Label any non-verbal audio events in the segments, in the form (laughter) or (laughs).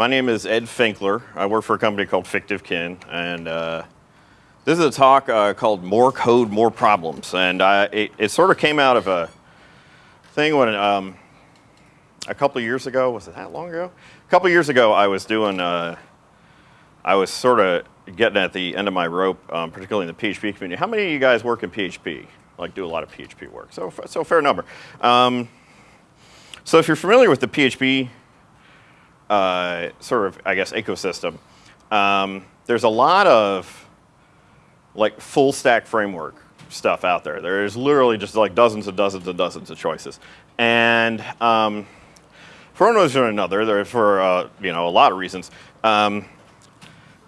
My name is Ed Finkler. I work for a company called FictiveKin, and uh, this is a talk uh, called "More Code, More Problems," and I, it, it, sort of came out of a thing when um, a couple years ago. Was it that long ago? A couple years ago, I was doing. Uh, I was sort of getting at the end of my rope, um, particularly in the PHP community. How many of you guys work in PHP? Like do a lot of PHP work? So, so fair number. Um, so if you're familiar with the PHP uh, sort of, I guess, ecosystem, um, there's a lot of like full stack framework stuff out there. There's literally just like dozens and dozens and dozens of choices. And um, for one reason or another, there for uh, you know a lot of reasons, um,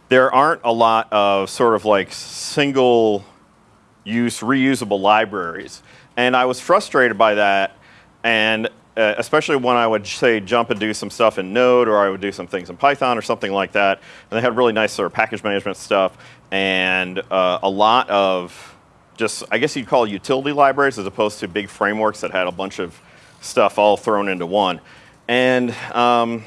there aren't a lot of sort of like single use reusable libraries. And I was frustrated by that. And uh, especially when I would say jump and do some stuff in Node or I would do some things in Python or something like that. And they had really nice sort of package management stuff and uh, a lot of just, I guess you'd call utility libraries as opposed to big frameworks that had a bunch of stuff all thrown into one. And um,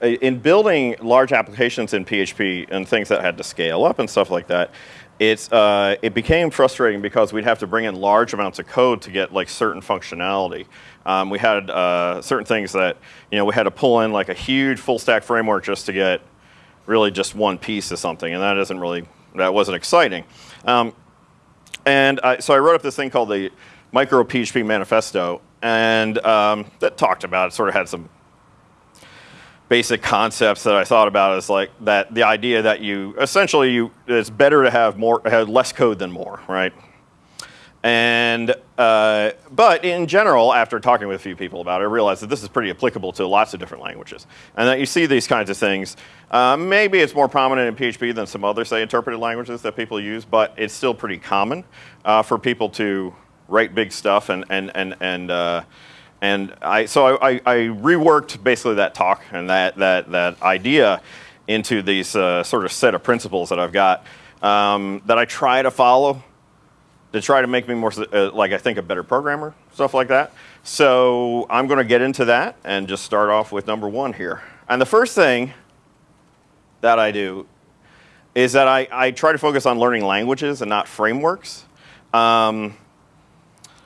in building large applications in PHP and things that had to scale up and stuff like that, it's, uh, it became frustrating because we'd have to bring in large amounts of code to get like certain functionality. Um, we had uh, certain things that, you know, we had to pull in like a huge full stack framework just to get really just one piece of something, and that isn't really, that wasn't exciting. Um, and I, so I wrote up this thing called the Micro PHP Manifesto, and um, that talked about it, sort of had some basic concepts that I thought about is like that the idea that you essentially you it's better to have more have less code than more, right? And, uh, but in general, after talking with a few people about it, I realized that this is pretty applicable to lots of different languages. And that you see these kinds of things. Uh, maybe it's more prominent in PHP than some other, say, interpreted languages that people use, but it's still pretty common uh, for people to write big stuff and, and, and, and, uh, and I, so I, I, reworked basically that talk and that, that, that idea into these uh, sort of set of principles that I've got um, that I try to follow to try to make me more, uh, like I think, a better programmer, stuff like that. So I'm going to get into that and just start off with number one here. And the first thing that I do is that I, I try to focus on learning languages and not frameworks. Um,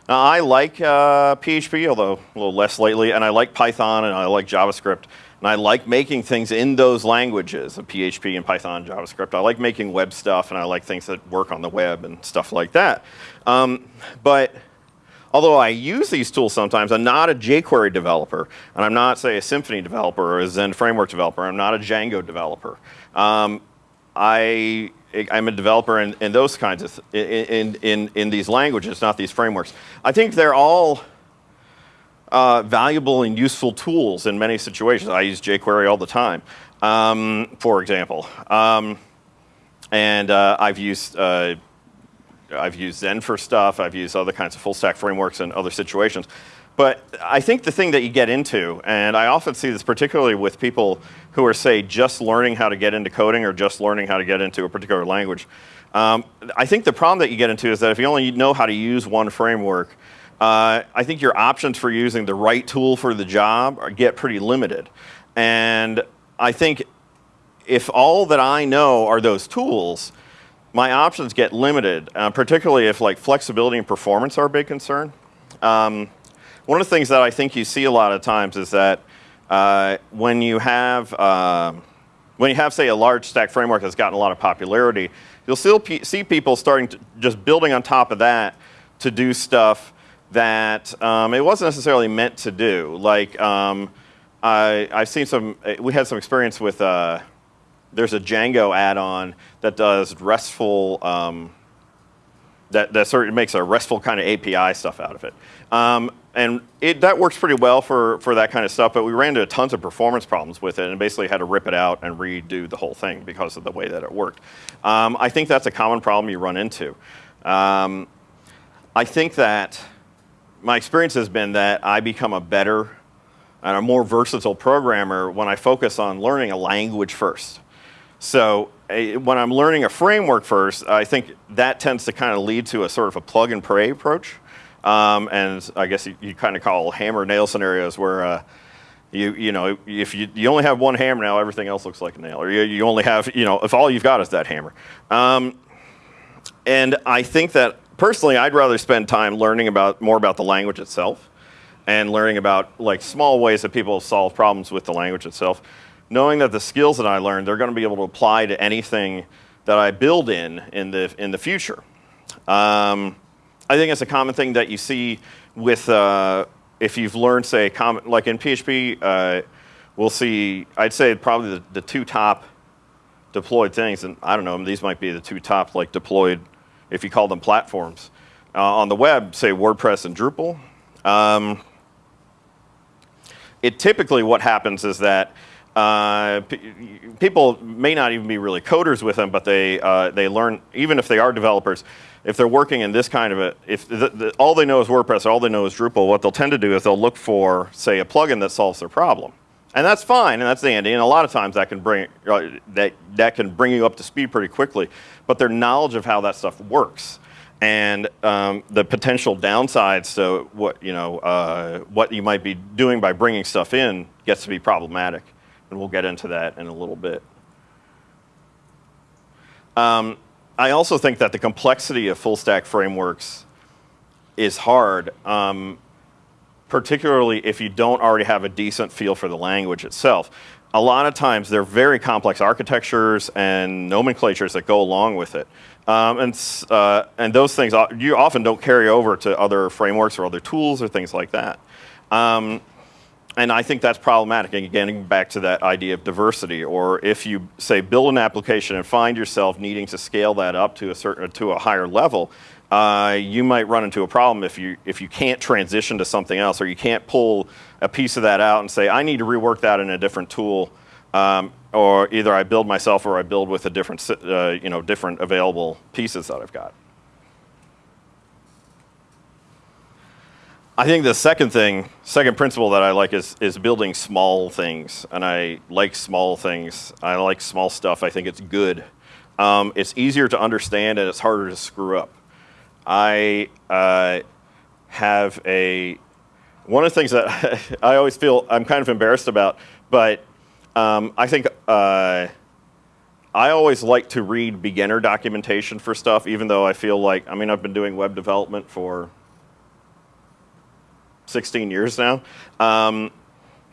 now I like uh, PHP, although a little less lately, and I like Python and I like JavaScript. And I like making things in those languages PHP and Python, JavaScript. I like making web stuff and I like things that work on the web and stuff like that. Um, but although I use these tools sometimes, I'm not a jQuery developer. And I'm not, say, a Symfony developer or a Zend framework developer. I'm not a Django developer. Um, I, I'm a developer in, in those kinds of, in, in, in these languages, not these frameworks. I think they're all uh, valuable and useful tools in many situations. I use jQuery all the time, um, for example. Um, and uh, I've used uh, I've used Zend for stuff. I've used other kinds of full stack frameworks in other situations. But I think the thing that you get into, and I often see this particularly with people who are, say, just learning how to get into coding or just learning how to get into a particular language. Um, I think the problem that you get into is that if you only know how to use one framework, uh, I think your options for using the right tool for the job get pretty limited. And I think if all that I know are those tools, my options get limited, uh, particularly if like flexibility and performance are a big concern. Um, one of the things that I think you see a lot of times is that uh, when you have uh, when you have say a large stack framework that's gotten a lot of popularity, you'll still see people starting to just building on top of that to do stuff that um, it wasn't necessarily meant to do. Like um, I, have seen some, we had some experience with, uh, there's a Django add-on that does RESTful, um, that, that sort of makes a RESTful kind of API stuff out of it. Um, and it, that works pretty well for, for that kind of stuff, but we ran into tons of performance problems with it and basically had to rip it out and redo the whole thing because of the way that it worked. Um, I think that's a common problem you run into. Um, I think that my experience has been that I become a better and a more versatile programmer when I focus on learning a language first. So when I'm learning a framework first, I think that tends to kind of lead to a sort of a plug and pray approach. Um, and I guess you, you, kind of call hammer nail scenarios where uh, You, you know, if you, you only have one hammer now, everything else looks like a nail. Or you, you only have, you know, if all you've got is that hammer. Um, and I think that personally, I'd rather spend time learning about more about the language itself and learning about like small ways that people solve problems with the language itself. Knowing that the skills that I learned, they're going to be able to apply to anything that I build in in the, in the future. Um, I think it's a common thing that you see with, uh, if you've learned, say, like in PHP, uh, we'll see, I'd say probably the, the, two top deployed things, and I don't know, these might be the two top like deployed, if you call them platforms. Uh, on the web, say WordPress and Drupal. Um, it typically what happens is that uh, people may not even be really coders with them, but they, uh, they learn, even if they are developers, if they're working in this kind of a, if the, the, all they know is WordPress, all they know is Drupal, what they'll tend to do is they'll look for, say, a plugin that solves their problem. And that's fine, and that's handy, and a lot of times that can bring, uh, that, that can bring you up to speed pretty quickly. But their knowledge of how that stuff works and um, the potential downsides to what, you know, uh, what you might be doing by bringing stuff in gets to be problematic. And we'll get into that in a little bit. Um, I also think that the complexity of full stack frameworks is hard, um, particularly if you don't already have a decent feel for the language itself. A lot of times they're very complex architectures and nomenclatures that go along with it. Um, and, uh, and those things, uh, you often don't carry over to other frameworks or other tools or things like that. Um, and I think that's problematic. And getting back to that idea of diversity, or if you say build an application and find yourself needing to scale that up to a certain to a higher level, uh, you might run into a problem if you if you can't transition to something else, or you can't pull a piece of that out and say I need to rework that in a different tool, um, or either I build myself or I build with a different uh, you know different available pieces that I've got. I think the second thing, second principle that I like is, is building small things. And I like small things. I like small stuff. I think it's good. Um, it's easier to understand and it's harder to screw up. I uh, have a, one of the things that (laughs) I always feel I'm kind of embarrassed about, but um, I think uh, I always like to read beginner documentation for stuff, even though I feel like, I mean, I've been doing web development for 16 years now. Um,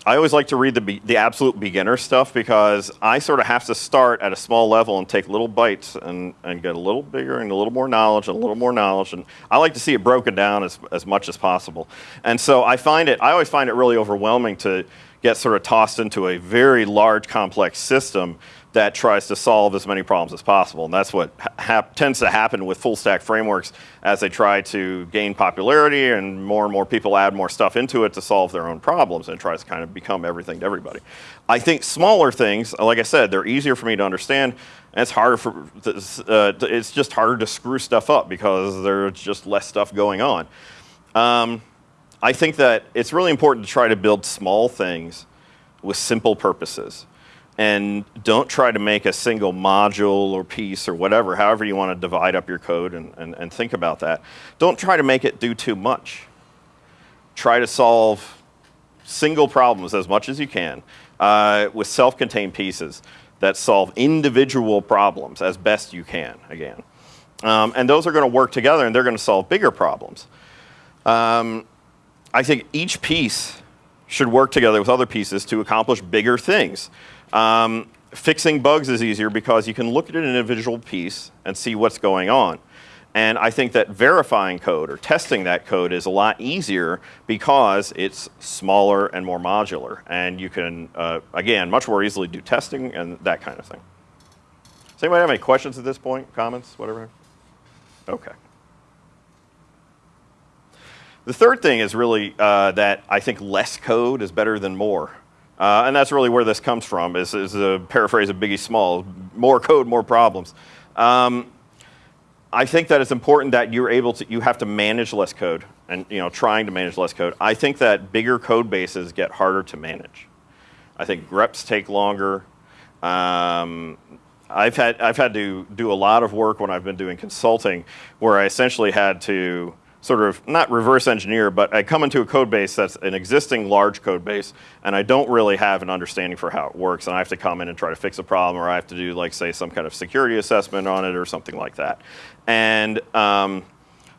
I always like to read the, the absolute beginner stuff because I sort of have to start at a small level and take little bites and, and get a little bigger and a little more knowledge and a little more knowledge. And I like to see it broken down as, as much as possible. And so I find it, I always find it really overwhelming to get sort of tossed into a very large complex system that tries to solve as many problems as possible. And that's what tends to happen with full stack frameworks as they try to gain popularity and more and more people add more stuff into it to solve their own problems and tries to kind of become everything to everybody. I think smaller things, like I said, they're easier for me to understand and it's harder for, uh, it's just harder to screw stuff up because there's just less stuff going on. Um, I think that it's really important to try to build small things with simple purposes and don't try to make a single module or piece or whatever, however you want to divide up your code and, and, and think about that. Don't try to make it do too much. Try to solve single problems as much as you can uh, with self-contained pieces that solve individual problems as best you can, again. Um, and those are going to work together and they're going to solve bigger problems. Um, I think each piece should work together with other pieces to accomplish bigger things. Um, fixing bugs is easier because you can look at an individual piece and see what's going on. And I think that verifying code or testing that code is a lot easier because it's smaller and more modular. And you can, uh, again, much more easily do testing and that kind of thing. Does anybody have any questions at this point? Comments? Whatever? Okay. The third thing is really uh, that I think less code is better than more. Uh, and that's really where this comes from, is, is a paraphrase of Biggie Small, more code, more problems. Um, I think that it's important that you're able to, you have to manage less code and you know, trying to manage less code. I think that bigger code bases get harder to manage. I think greps take longer. Um, I've had, I've had to do a lot of work when I've been doing consulting where I essentially had to sort of not reverse engineer, but I come into a code base that's an existing large code base, and I don't really have an understanding for how it works, and I have to come in and try to fix a problem, or I have to do like say some kind of security assessment on it or something like that. And um,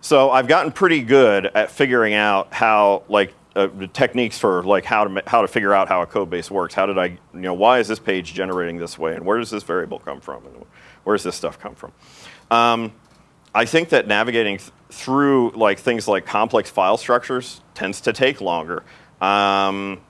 so I've gotten pretty good at figuring out how like uh, techniques for like how to how to figure out how a code base works. How did I, you know, why is this page generating this way, and where does this variable come from, and where does this stuff come from? Um, I think that navigating through like things like complex file structures tends to take longer. Um,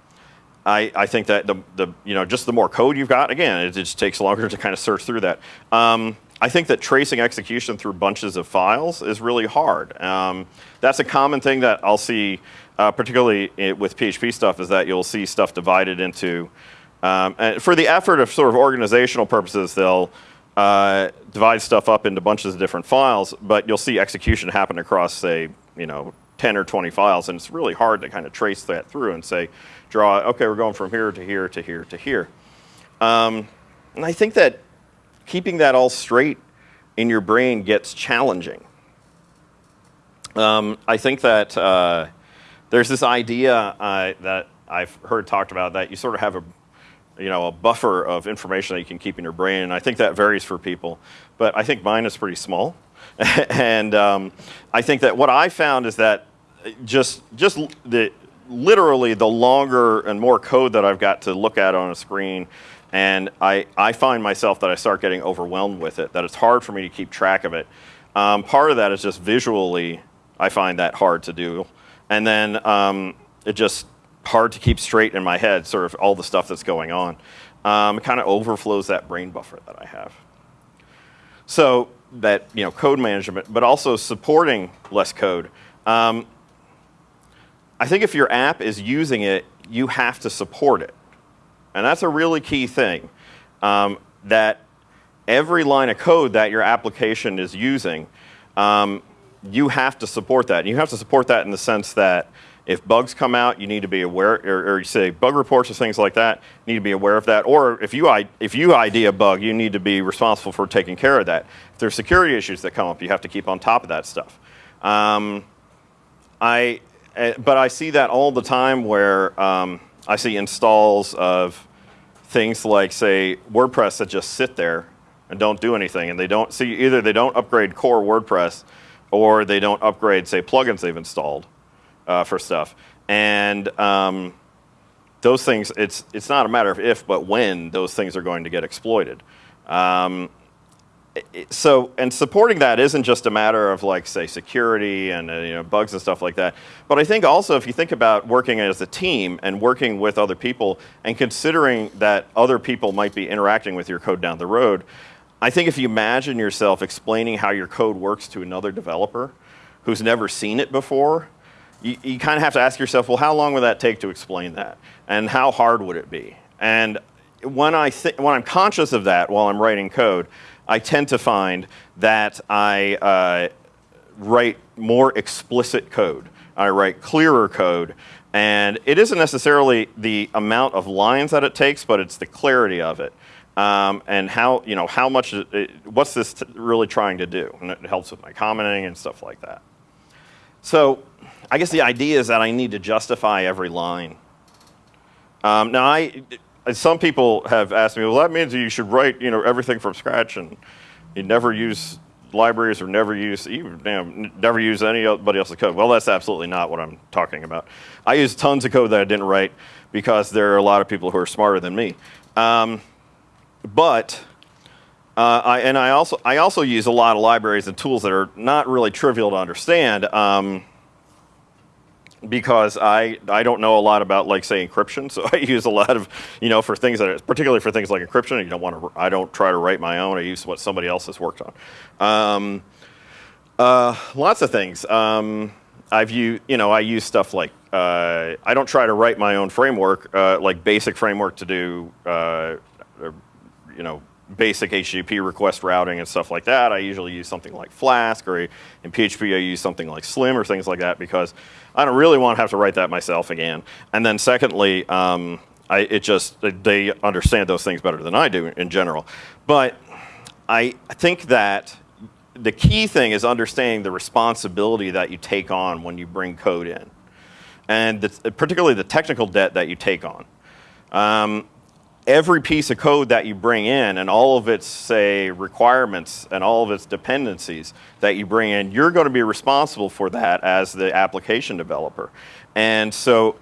I, I, think that the, the, you know, just the more code you've got, again, it just takes longer to kind of search through that. Um, I think that tracing execution through bunches of files is really hard. Um, that's a common thing that I'll see, uh, particularly with PHP stuff, is that you'll see stuff divided into, um, for the effort of sort of organizational purposes, they'll uh, divide stuff up into bunches of different files, but you'll see execution happen across, say, you know, 10 or 20 files, and it's really hard to kind of trace that through and say, draw, okay, we're going from here to here to here to here. Um, and I think that keeping that all straight in your brain gets challenging. Um, I think that uh, there's this idea uh, that I've heard talked about that you sort of have a you know, a buffer of information that you can keep in your brain. And I think that varies for people. But I think mine is pretty small. (laughs) and um, I think that what I found is that just, just the, literally the longer and more code that I've got to look at on a screen, and I, I find myself that I start getting overwhelmed with it, that it's hard for me to keep track of it. Um, part of that is just visually, I find that hard to do. And then um, it just, hard to keep straight in my head, sort of all the stuff that's going on. Um, it kind of overflows that brain buffer that I have. So that, you know, code management, but also supporting less code. Um, I think if your app is using it, you have to support it. And that's a really key thing. Um, that every line of code that your application is using, um, you have to support that. And you have to support that in the sense that if bugs come out, you need to be aware, or, or, you say bug reports or things like that, you need to be aware of that. Or if you, if you ID a bug, you need to be responsible for taking care of that. If there's security issues that come up, you have to keep on top of that stuff. Um, I, eh, but I see that all the time where um, I see installs of things like, say, WordPress that just sit there and don't do anything. And they don't see, either they don't upgrade core WordPress or they don't upgrade, say, plugins they've installed uh, for stuff. And um, those things, it's, it's not a matter of if, but when those things are going to get exploited. Um, so, and supporting that isn't just a matter of like, say, security and uh, you know, bugs and stuff like that. But I think also if you think about working as a team and working with other people and considering that other people might be interacting with your code down the road, I think if you imagine yourself explaining how your code works to another developer who's never seen it before, you, you kind of have to ask yourself, well, how long would that take to explain that? And how hard would it be? And when, I when I'm conscious of that while I'm writing code, I tend to find that I uh, write more explicit code. I write clearer code. And it isn't necessarily the amount of lines that it takes, but it's the clarity of it. Um, and how, you know, how much, it, what's this really trying to do? And it helps with my commenting and stuff like that. So I guess the idea is that I need to justify every line. Um, now, I, some people have asked me, well, that means you should write you know, everything from scratch and you never use libraries or never use, even, damn, never use anybody else's code. Well, that's absolutely not what I'm talking about. I use tons of code that I didn't write because there are a lot of people who are smarter than me. Um, but, uh, I, and I also, I also use a lot of libraries and tools that are not really trivial to understand. Um, because I, I don't know a lot about like say encryption, (laughs) so I use a lot of, you know, for things that, are, particularly for things like encryption, you don't want to, I don't try to write my own, I use what somebody else has worked on. Um, uh, lots of things. Um, I've you know, I use stuff like, uh, I don't try to write my own framework, uh, like basic framework to do, uh, you know, basic HTTP request routing and stuff like that. I usually use something like Flask or in PHP I use something like Slim or things like that because I don't really want to have to write that myself again. And then secondly, um, I, it just, they understand those things better than I do in general. But I think that the key thing is understanding the responsibility that you take on when you bring code in, and the, particularly the technical debt that you take on. Um, every piece of code that you bring in and all of its, say, requirements and all of its dependencies that you bring in, you're going to be responsible for that as the application developer. And so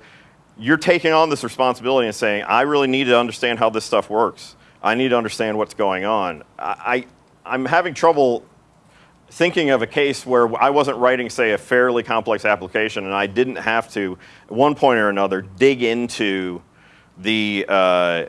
you're taking on this responsibility and saying, I really need to understand how this stuff works. I need to understand what's going on. I, I, am having trouble thinking of a case where I wasn't writing, say, a fairly complex application and I didn't have to, at one point or another, dig into the uh,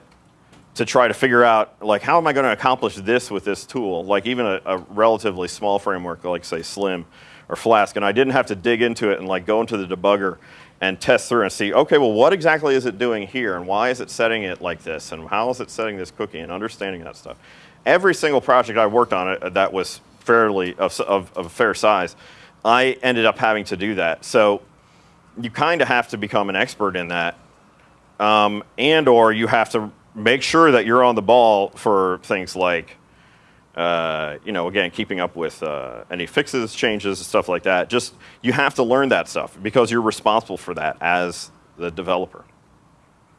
to try to figure out like how am I going to accomplish this with this tool like even a, a, relatively small framework like say Slim or Flask and I didn't have to dig into it and like go into the debugger and test through and see okay well what exactly is it doing here and why is it setting it like this and how is it setting this cookie and understanding that stuff. Every single project I worked on it uh, that was fairly of, of, of fair size I ended up having to do that so you kind of have to become an expert in that um, and or you have to make sure that you're on the ball for things like, uh, you know, again, keeping up with uh, any fixes, changes, stuff like that. Just, you have to learn that stuff because you're responsible for that as the developer.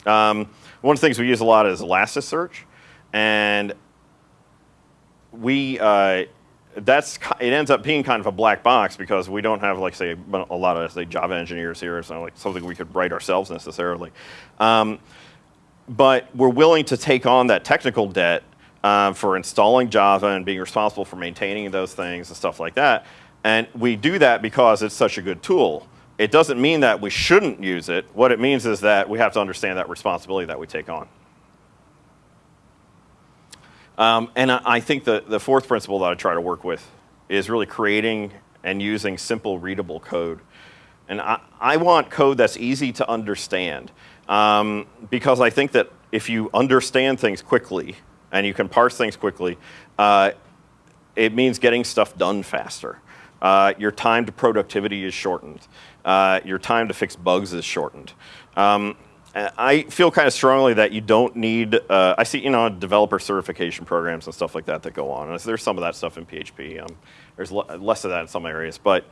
Um, one of the things we use a lot is Elasticsearch, and we, uh, that's, it ends up being kind of a black box because we don't have like say a lot of say Java engineers here, so like something we could write ourselves necessarily. Um, but we're willing to take on that technical debt um, for installing Java and being responsible for maintaining those things and stuff like that. And we do that because it's such a good tool. It doesn't mean that we shouldn't use it. What it means is that we have to understand that responsibility that we take on. Um, and I, I think the, the fourth principle that I try to work with is really creating and using simple readable code. And I, I want code that's easy to understand. Um, because I think that if you understand things quickly and you can parse things quickly, uh, it means getting stuff done faster. Uh, your time to productivity is shortened. Uh, your time to fix bugs is shortened. Um, I feel kind of strongly that you don't need, uh, I see, you know, developer certification programs and stuff like that that go on. There's some of that stuff in PHP. Um, there's less of that in some areas. But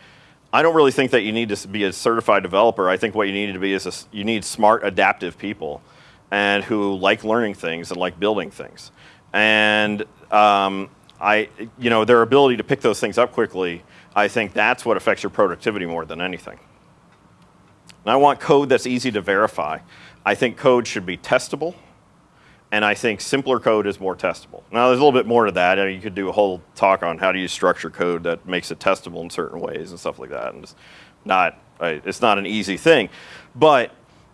I don't really think that you need to be a certified developer. I think what you need to be is a, you need smart, adaptive people, and who like learning things and like building things. And um, I, you know, their ability to pick those things up quickly. I think that's what affects your productivity more than anything. And I want code that's easy to verify. I think code should be testable and I think simpler code is more testable. Now there's a little bit more to that. you could do a whole talk on how do you structure code that makes it testable in certain ways and stuff like that. And it's not, it's not an easy thing. But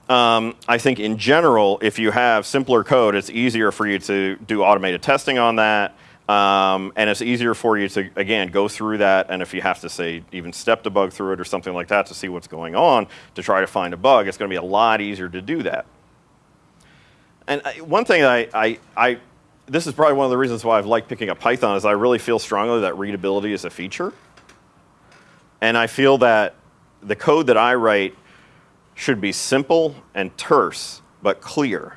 um, I think in general, if you have simpler code, it's easier for you to do automated testing on that. Um, and it's easier for you to, again, go through that. And if you have to, say, even step debug through it or something like that to see what's going on to try to find a bug, it's going to be a lot easier to do that. And one thing I, I, I, this is probably one of the reasons why I've liked picking up Python is I really feel strongly that readability is a feature. And I feel that the code that I write should be simple and terse, but clear.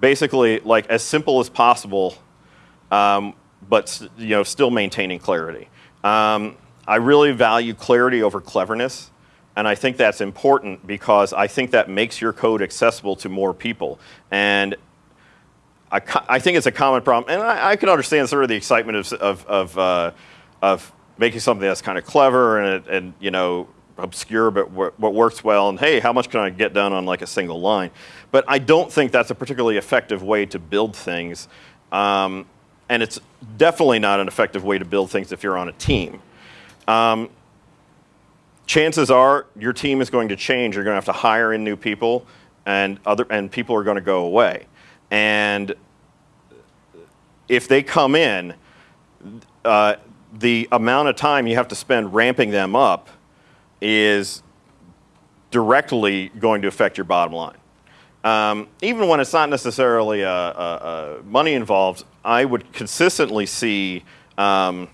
Basically, like as simple as possible, um, but you know, still maintaining clarity. Um, I really value clarity over cleverness. And I think that's important because I think that makes your code accessible to more people. And I, I think it's a common problem. And I, I, can understand sort of the excitement of, of, of, uh, of making something that's kind of clever and, and you know, obscure but what works well and hey how much can I get done on like a single line but I don't think that's a particularly effective way to build things um, and it's definitely not an effective way to build things if you're on a team um, chances are your team is going to change. You're going to have to hire in new people, and other and people are going to go away. And if they come in, uh, the amount of time you have to spend ramping them up is directly going to affect your bottom line. Um, even when it's not necessarily a, a, a money involved, I would consistently see um,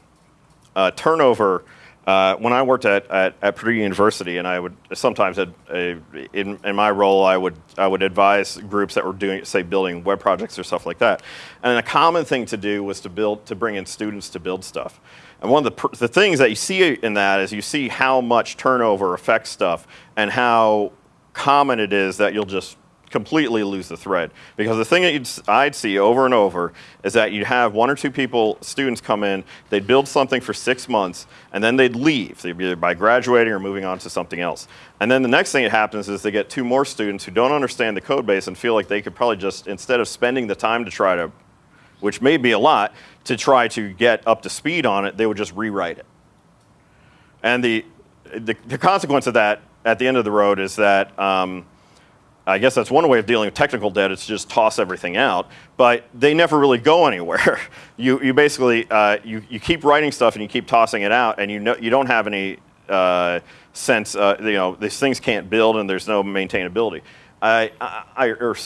turnover uh, when I worked at, at, at, Purdue University, and I would sometimes, in, in my role, I would I would advise groups that were doing, say, building web projects or stuff like that. And a common thing to do was to build to bring in students to build stuff. And one of the the things that you see in that is you see how much turnover affects stuff, and how common it is that you'll just completely lose the thread. Because the thing that I'd see over and over is that you'd have one or two people, students come in, they'd build something for six months, and then they'd leave, they'd either by graduating or moving on to something else. And then the next thing that happens is they get two more students who don't understand the code base and feel like they could probably just, instead of spending the time to try to, which may be a lot, to try to get up to speed on it, they would just rewrite it. And the, the, the consequence of that at the end of the road is that um, I guess that's one way of dealing with technical debt, is to just toss everything out. But they never really go anywhere. (laughs) you, you basically, uh, you, you keep writing stuff and you keep tossing it out and you, know, you don't have any uh, sense, uh, you know, these things can't build and there's no maintainability. I, I, or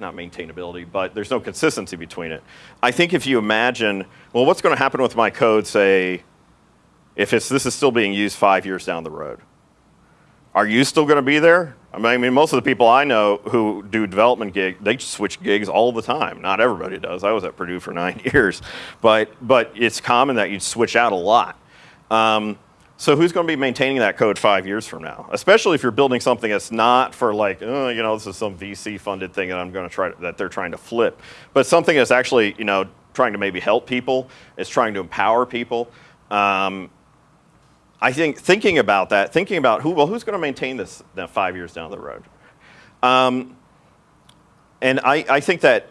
not maintainability, but there's no consistency between it. I think if you imagine, well, what's going to happen with my code, say, if it's, this is still being used five years down the road? Are you still going to be there? I mean, most of the people I know who do development gigs, they switch gigs all the time. Not everybody does. I was at Purdue for (laughs) nine years, but but it's common that you switch out a lot. Um, so who's going to be maintaining that code five years from now? Especially if you're building something that's not for like, oh, you know, this is some VC funded thing that I'm going to try to, that they're trying to flip, but something that's actually, you know, trying to maybe help people. It's trying to empower people. Um, I think thinking about that, thinking about who, well, who's going to maintain this five years down the road? Um, and I, I think that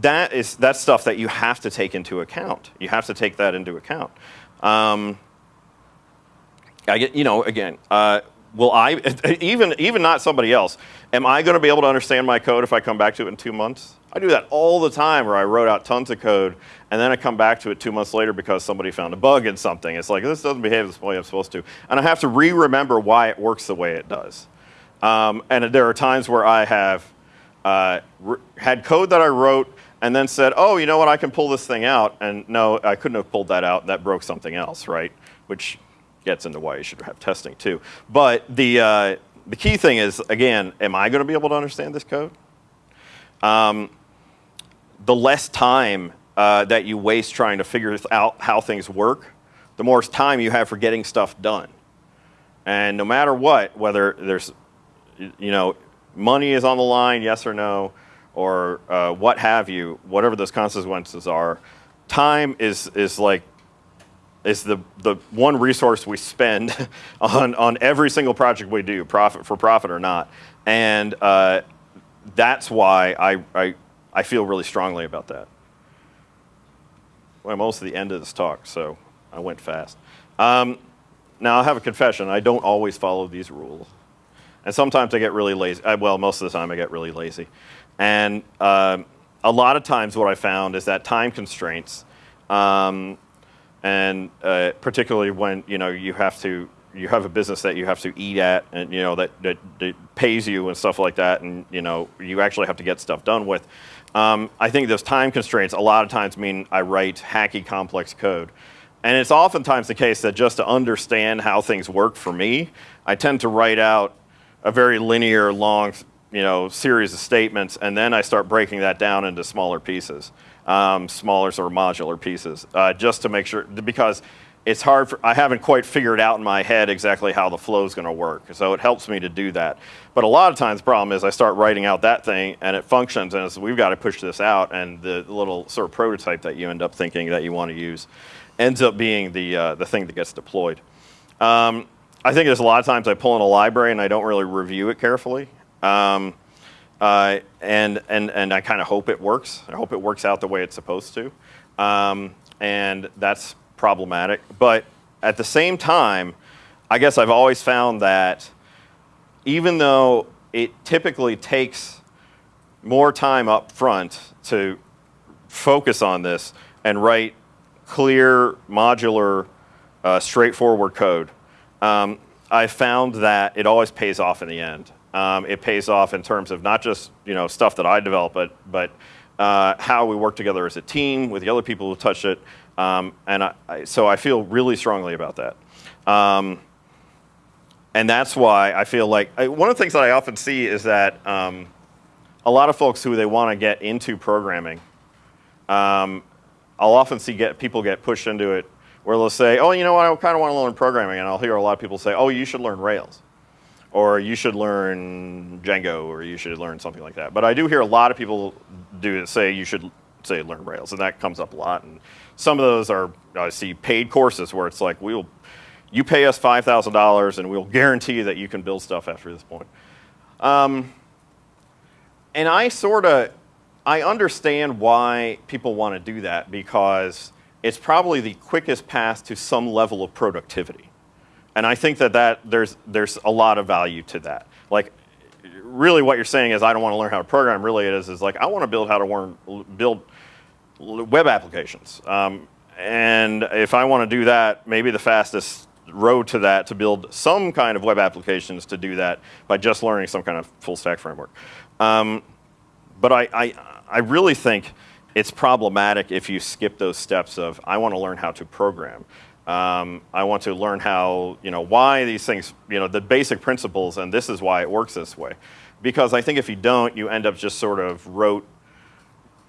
that is that's stuff that you have to take into account. You have to take that into account. Um, I get, you know, again, uh, will I, (laughs) even, even not somebody else, am I going to be able to understand my code if I come back to it in two months? I do that all the time where I wrote out tons of code and then I come back to it two months later because somebody found a bug in something. It's like, this doesn't behave the way I'm supposed to. And I have to re-remember why it works the way it does. Um, and there are times where I have uh, had code that I wrote and then said, oh, you know what, I can pull this thing out. And no, I couldn't have pulled that out. That broke something else, right? Which gets into why you should have testing too. But the, uh, the key thing is, again, am I going to be able to understand this code? Um, the less time uh, that you waste trying to figure out how things work, the more time you have for getting stuff done. And no matter what, whether there's, you know, money is on the line, yes or no, or uh, what have you, whatever those consequences are, time is, is like, is the, the one resource we spend (laughs) on, on every single project we do, profit for profit or not. And uh, that's why I, I I feel really strongly about that. Well, I'm almost at the end of this talk, so I went fast. Um, now, I have a confession. I don't always follow these rules. And sometimes I get really lazy. I, well, most of the time I get really lazy. And um, a lot of times what I found is that time constraints, um, and uh, particularly when you know you have to you have a business that you have to eat at and you know that, that, that pays you and stuff like that and you know you actually have to get stuff done with um, I think those time constraints a lot of times mean I write hacky complex code. And it's oftentimes the case that just to understand how things work for me, I tend to write out a very linear, long you know, series of statements, and then I start breaking that down into smaller pieces, um, smaller sort of modular pieces, uh, just to make sure, because it's hard for, I haven't quite figured out in my head exactly how the flow is going to work. So it helps me to do that. But a lot of times the problem is I start writing out that thing and it functions and we've got to push this out and the little sort of prototype that you end up thinking that you want to use ends up being the, uh, the thing that gets deployed. Um, I think there's a lot of times I pull in a library and I don't really review it carefully. Um, uh, and, and, and I kind of hope it works. I hope it works out the way it's supposed to. Um, and that's problematic. But at the same time, I guess I've always found that even though it typically takes more time up front to focus on this and write clear, modular, uh, straightforward code, um, I found that it always pays off in the end. Um, it pays off in terms of not just you know stuff that I develop, but but uh, how we work together as a team with the other people who touch it, Um, and I, I, so I feel really strongly about that. Um, and that's why I feel like I, one of the things that I often see is that um, a lot of folks who they want to get into programming, um, I'll often see get people get pushed into it where they'll say, "Oh, you know what? I kind of want to learn programming," and I'll hear a lot of people say, "Oh, you should learn Rails." or you should learn Django, or you should learn something like that. But I do hear a lot of people do say you should say learn Rails, and that comes up a lot. And some of those are I see paid courses where it's like we'll you pay us five thousand dollars, and we'll guarantee that you can build stuff after this point. Um, and I sort of I understand why people want to do that because it's probably the quickest path to some level of productivity. And I think that, that there's, there's a lot of value to that. Like, really what you're saying is I don't want to learn how to program. Really it is, is like I want to build how to learn, build web applications. Um, and if I want to do that, maybe the fastest road to that to build some kind of web applications to do that by just learning some kind of full stack framework. Um, but I, I, I really think it's problematic if you skip those steps of I want to learn how to program. Um, I want to learn how, you know, why these things, you know, the basic principles, and this is why it works this way. Because I think if you don't, you end up just sort of wrote,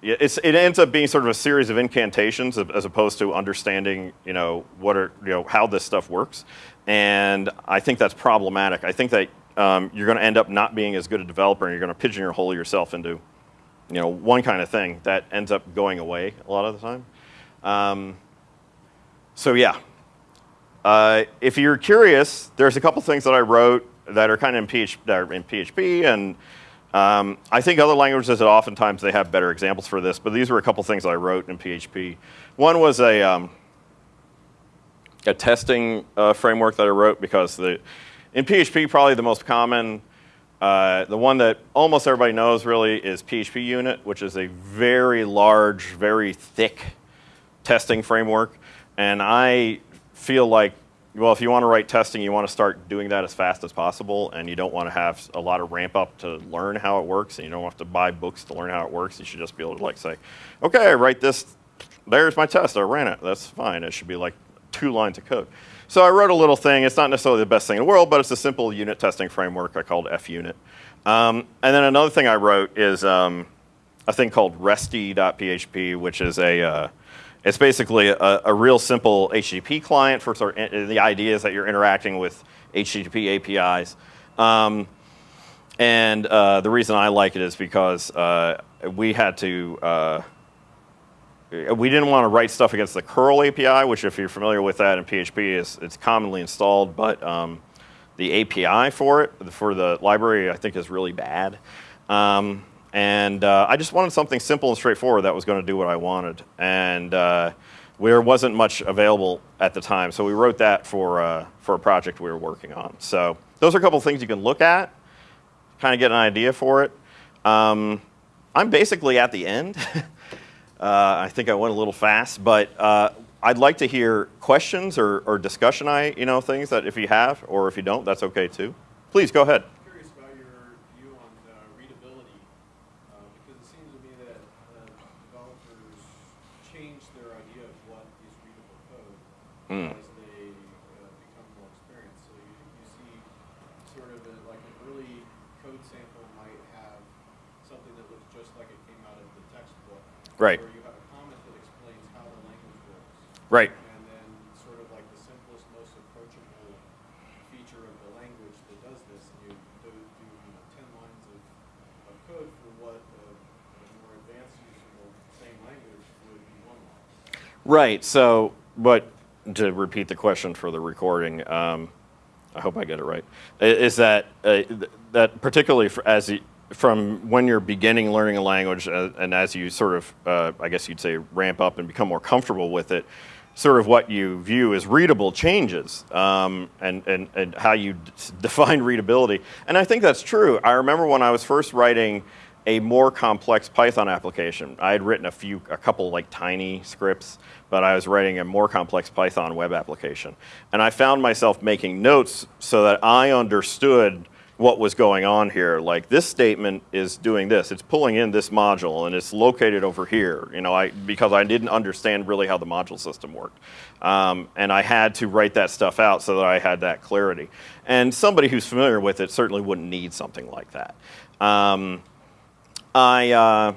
it's, it ends up being sort of a series of incantations as opposed to understanding, you know, what are, you know, how this stuff works. And I think that's problematic. I think that um, you're going to end up not being as good a developer and you're going to pigeonhole yourself into, you know, one kind of thing that ends up going away a lot of the time. Um, so yeah, uh, if you're curious, there's a couple things that I wrote that are kind of in, PH, that are in PHP, and um, I think other languages, that oftentimes they have better examples for this, but these were a couple things I wrote in PHP. One was a, um, a testing uh, framework that I wrote because the, in PHP, probably the most common, uh, the one that almost everybody knows really is PHP unit, which is a very large, very thick testing framework. And I feel like, well, if you want to write testing, you want to start doing that as fast as possible, and you don't want to have a lot of ramp up to learn how it works, and you don't have to buy books to learn how it works. You should just be able to like say, okay, I write this, there's my test, I ran it, that's fine. It should be like two lines of code. So I wrote a little thing. It's not necessarily the best thing in the world, but it's a simple unit testing framework I called funit. Um, and then another thing I wrote is um, a thing called resty.php, which is a uh, it's basically a, a, real simple HTTP client for sort of the idea is that you're interacting with HTTP APIs. Um, and uh, the reason I like it is because uh, we had to, uh, we didn't want to write stuff against the curl API, which if you're familiar with that in PHP, is it's commonly installed, but um, the API for it, for the library, I think is really bad. Um, and uh, I just wanted something simple and straightforward that was going to do what I wanted. And uh, there wasn't much available at the time, so we wrote that for, uh, for a project we were working on. So those are a couple of things you can look at, kind of get an idea for it. Um, I'm basically at the end. (laughs) Uh, I think I went a little fast, but uh, I'd like to hear questions or, or discussion I, you know, things that if you have, or if you don't, that's okay too. Please go ahead. Mm. as they uh, become more experienced. So you, you see sort of a, like an early code sample might have something that looks just like it came out of the textbook. Right. Or you have a comment that explains how the language works. Right. And then sort of like the simplest, most approachable feature of the language that does this, and you do, do you know, 10 lines of, of code for what a, a more advanced user of the same language would be one line. Right. So, but to repeat the question for the recording, um, I hope I get it right, is that, uh, that particularly as you, from when you're beginning learning a language uh, and as you sort of, uh, I guess you'd say, ramp up and become more comfortable with it, sort of what you view as readable changes um, and, and, and how you define readability. And I think that's true. I remember when I was first writing a more complex Python application. I had written a few, a couple like tiny scripts, but I was writing a more complex Python web application. And I found myself making notes so that I understood what was going on here. Like this statement is doing this. It's pulling in this module and it's located over here. You know, I because I didn't understand really how the module system worked, um, and I had to write that stuff out so that I had that clarity. And somebody who's familiar with it certainly wouldn't need something like that. Um, I. Uh,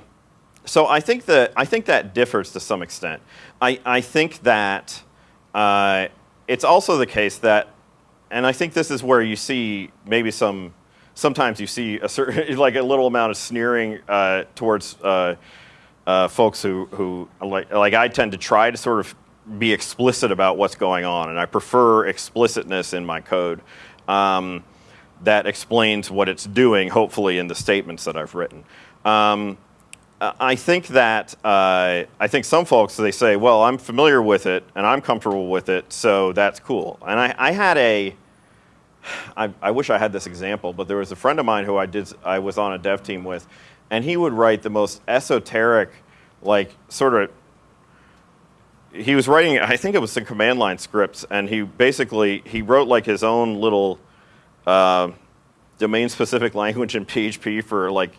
so I think that I think that differs to some extent. I, I think that uh, it's also the case that, and I think this is where you see maybe some. Sometimes you see a certain (laughs) like a little amount of sneering uh, towards uh, uh, folks who who like like I tend to try to sort of be explicit about what's going on, and I prefer explicitness in my code. Um, that explains what it's doing, hopefully, in the statements that I've written. Um, I think that uh, I think some folks they say, well, I'm familiar with it and I'm comfortable with it, so that's cool. And I, I had a, (sighs) I, I wish I had this example, but there was a friend of mine who I did I was on a dev team with, and he would write the most esoteric, like sort of. He was writing, I think it was some command line scripts, and he basically he wrote like his own little uh, domain specific (laughs) language in PHP for like.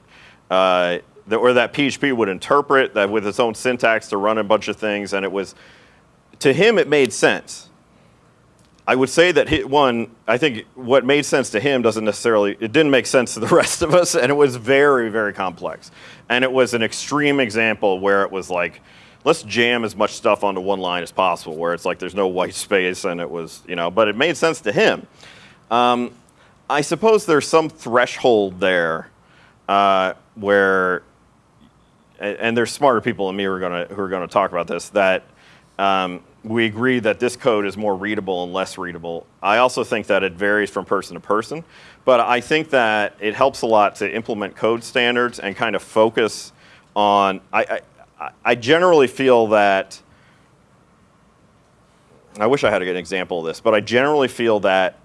Uh, that, or that PHP would interpret that with its own syntax to run a bunch of things, and it was, to him, it made sense. I would say that he, one, I think what made sense to him doesn't necessarily, it didn't make sense to the (laughs) rest of us, and it was very, very complex. And it was an extreme example where it was like, let's jam as much stuff onto one line as possible, where it's like there's no white space, and it was, you know, but it made sense to him. Um, I suppose there's some threshold there uh, where and there's smarter people than me who are going to who are to talk about this that um, we agree that this code is more readable and less readable. I also think that it varies from person to person, but I think that it helps a lot to implement code standards and kind of focus on. I, I, I generally feel that. I wish I had a good example of this, but I generally feel that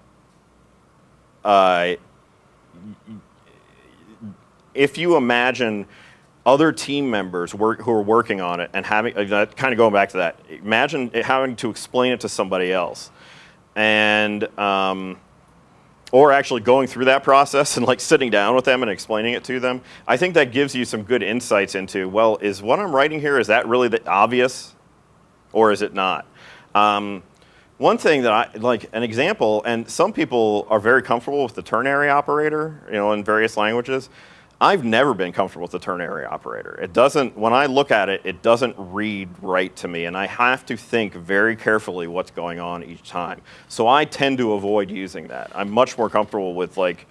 uh, if you imagine other team members work, who are working on it and having, uh, kind of going back to that, imagine having to explain it to somebody else. And, um, or actually going through that process and like sitting down with them and explaining it to them. I think that gives you some good insights into, well, is what I'm writing here, is that really the obvious or is it not? Um, one thing that I, like an example, and some people are very comfortable with the ternary operator, you know, in various languages. I've never been comfortable with the ternary operator. It doesn't, when I look at it, it doesn't read right to me, and I have to think very carefully what's going on each time. So I tend to avoid using that. I'm much more comfortable with like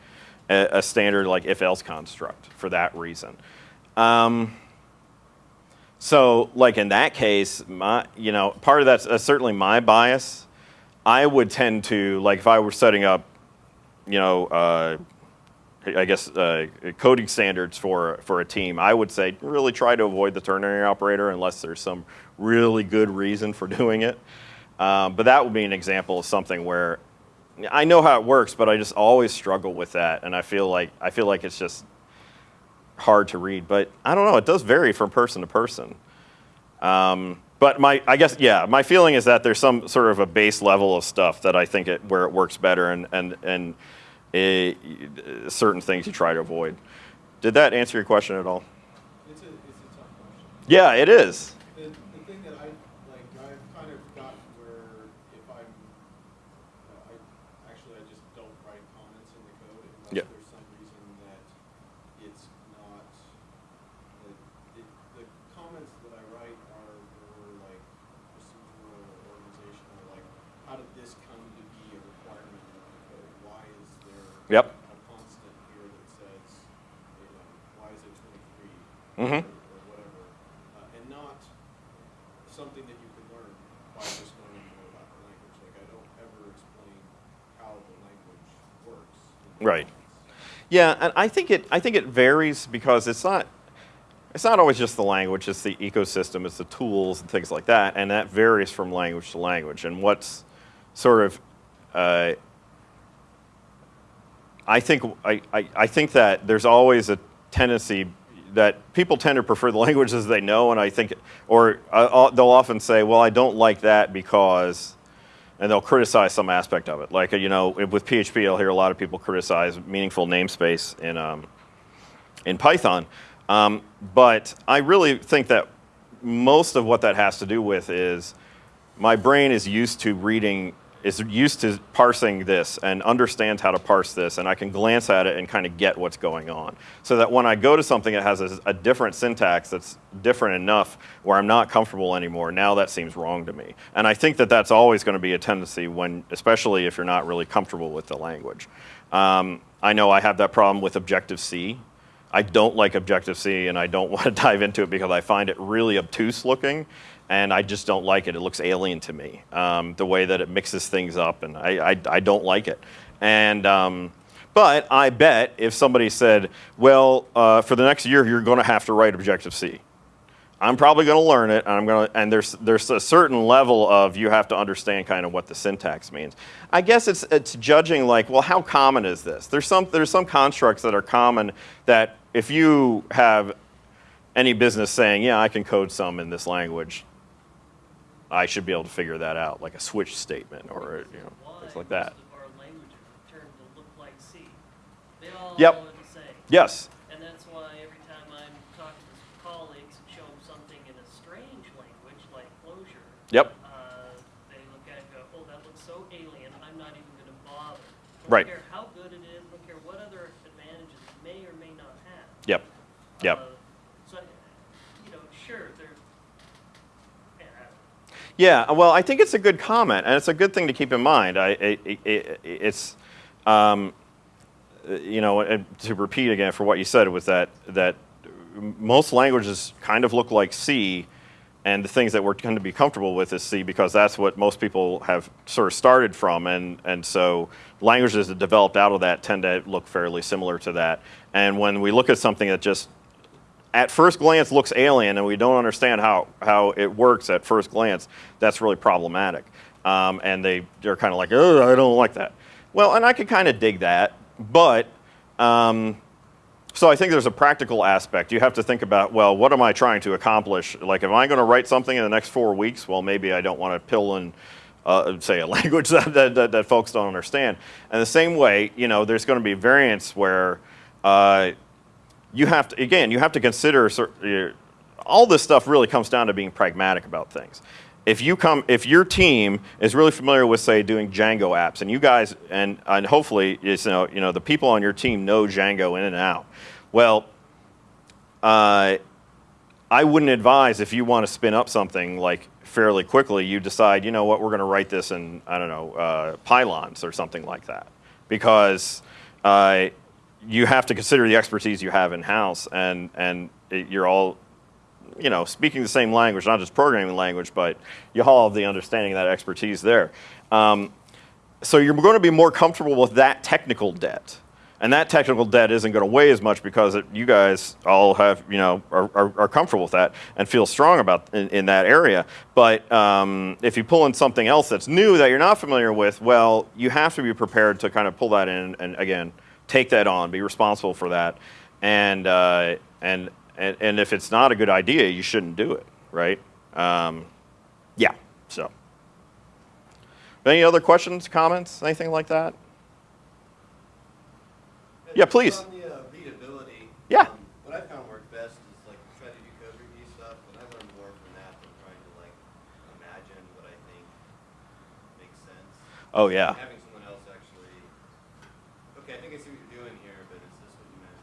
a, a standard like if-else construct for that reason. Um, so like in that case, my, you know, part of that's uh, certainly my bias. I would tend to, like if I were setting up, you know, uh, I guess, uh, coding standards for, for a team, I would say really try to avoid the ternary operator unless there's some really good reason for (laughs) doing it. Um, but that would be an example of something where I know how it works, but I just always struggle with that, and I feel like I feel like it's just hard to read. But I don't know; it does vary from person to person. Um, but my, I guess, yeah, my feeling is that there's some sort of a base level of stuff that I think it where it works better, and and and it, certain things you try to avoid. Did that answer your question at all? It's a, it's a tough question. Yeah, it is. The, the thing that I, like, I've kind of got where if I'm, uh, I, actually, I just don't write comments in the code unless Yeah. there's some reason that it's not, the, it, the comments that I write are more like procedural or organizational, like, how did this come to be a requirement of the code? Why is there Yep. a constant here that says, you know, why is it twenty-three? Mhm. or, or whatever, uh, and not something that you could learn by just learning more about the language. Like I don't ever explain how the language works. Right. Yeah, and I think it I think it varies because it's not it's not always just the language, it's the ecosystem, it's the tools and things like that, and that varies from language to language. And what's sort of uh, I think I, I, I think that there's always a tendency that people tend to prefer the (laughs) languages they know, and I think, or uh, they'll often say, "Well, I don't like that because and they'll criticize some aspect of it. Like, uh, you know, with PHP, I'll hear a lot of people criticize meaningful namespace in, um, in Python. Um, but I really think that most of what that has to do with is my brain is used to reading, is used to parsing this and understands how to parse this, and I can glance at it and kind of get what's going on. So that when I go to something that has a, a different syntax that's different enough where I'm not comfortable anymore, now that seems wrong to me. And I think that that's always going to be a tendency when, especially if you're not really comfortable with the language. Um, I know I have that problem with Objective-C. I don't like Objective-C and I don't (laughs) want to dive into it because I find it really obtuse looking and I just don't like it. It looks alien to me, um, the way that it mixes things up and I, I, I don't like it. And, um, but I bet if somebody said, well, uh, for the next year, you're going to have to write Objective-C. I'm probably going to learn it, and I'm going to, and there's there's a certain level of you have to understand kind of what the syntax means. I guess it's it's judging like, well, how common is this? There's some there's some constructs that are common that if you have any business saying, yeah, I can code some in this language, I should be able to figure that out, like a switch statement or you know things like that. Most of our languages are turned to look like C. They all Yep. are the same. Yes. And that's why every time I'm talking to colleagues and show them something in a strange language like Clojure, Yep. uh, they look at it and go, oh, that looks so alien, I'm not even going to bother. Right. Care how good it is, don't care what other advantages it may or may not have. Yep. Yep. Uh, so, you know, sure, yeah, Yeah, well, I think it's a good comment, and it's a good thing to keep in mind. I, it, it, it, it's, um, you know, and to repeat again for what you said was that that most languages kind of look like C, and the things that we're going to be comfortable with is C because that's what most people have sort of started from, and and so languages that developed out of that tend to look fairly similar to that. And when we look at something that just at first glance looks alien and we don't understand how, how it works at first glance, that's really problematic. Um, and they, they're kind of like, oh, I don't like that. Well, and I could kind of dig that, but um, so I think there's a practical aspect. You have to think about, well, what am I trying to accomplish? Like, am I going to write something in the next four weeks? Well, maybe I don't want to pill in, uh, say, a (laughs) language that, that, that, that folks don't understand. And the same way, you know, there's going to be variants where uh, you have to again you have to consider all this stuff really comes down to being pragmatic about things if you come if your team is really familiar with say doing django apps and you guys and, and hopefully you know you know the people on your team know django in and out well uh, I wouldn't advise if you want to spin up something like fairly quickly, you decide, you know what, we're going to write this in, I don't know, uh, pylons or something like that. Because uh, you have to consider the expertise you have in house and, and it, you're all, you know, speaking the same language, not just programming language, but you all have the understanding of that expertise there. Um, so you're going to be more comfortable with that technical debt. And that technical debt isn't going to weigh as much because it, you guys all have, you know, are, are, are comfortable with that and feel strong about in, in that area. But um, if you pull in something else that's new that you're not familiar with, well, you have to be prepared to kind of pull that in and again, take that on, be responsible for that. And, uh, and, and, and if it's not a good idea, you shouldn't do it, right? Um, yeah, so. Any other questions, comments, anything like that? Yeah, please. On the uh, readability. Yeah. um, What I found worked best is like try to do code review stuff, and I learned more from that than trying to like imagine what I think makes sense. Oh, yeah. Having someone else actually, okay, I think I see what you're doing here, but is this what you meant?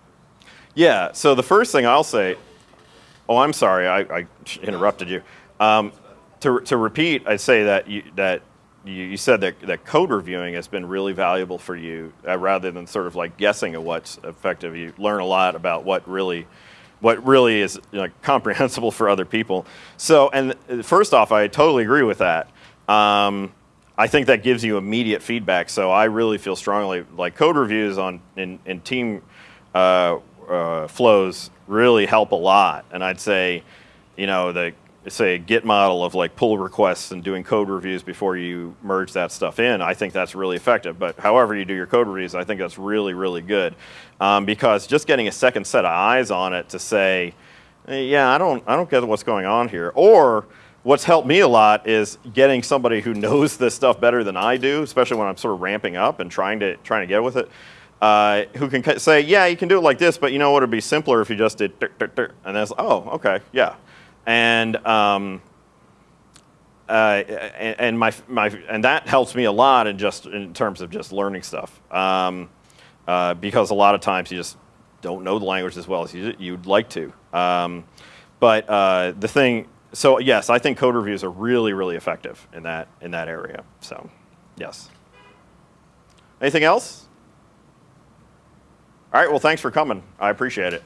Yeah, so the first thing I'll say, oh, I'm sorry, I, I interrupted you. Um, to, to repeat, I'd say that you, that you, you said that, that code reviewing has been really valuable for you uh, rather than sort of like guessing at what's effective. You learn a lot about what really, what really is you know, comprehensible for other people. So, and first off, I totally agree with that. Um, I think that gives you immediate feedback. So I really feel strongly like code reviews on in, in team uh, uh, flows really help a lot. And I'd say, you know, the say Git model of like pull requests and doing code reviews before you merge that stuff in. I think that's really effective. But however you do your code reviews, I think that's really really good um, because just getting a second set of eyes on it to say, "Eh, yeah, I don't I don't get what's going on here, or what's helped me a lot is getting somebody who knows this stuff better than I do, especially when I'm sort of ramping up and trying to trying to get with it. Uh, who can say, yeah, you can do it like this, but you know what? It'd be simpler if you just did, dur, dur, dur," and that's oh, okay, yeah, and um, uh, and, and my my and that helps me a lot in just in terms of just learning stuff um, uh, because a lot of times you just don't know the language as well as you, you'd like to. Um, but uh, the thing, so yes, I think code reviews are really really effective in that in that area. So yes. Anything else? All right, well, thanks for coming. I appreciate it.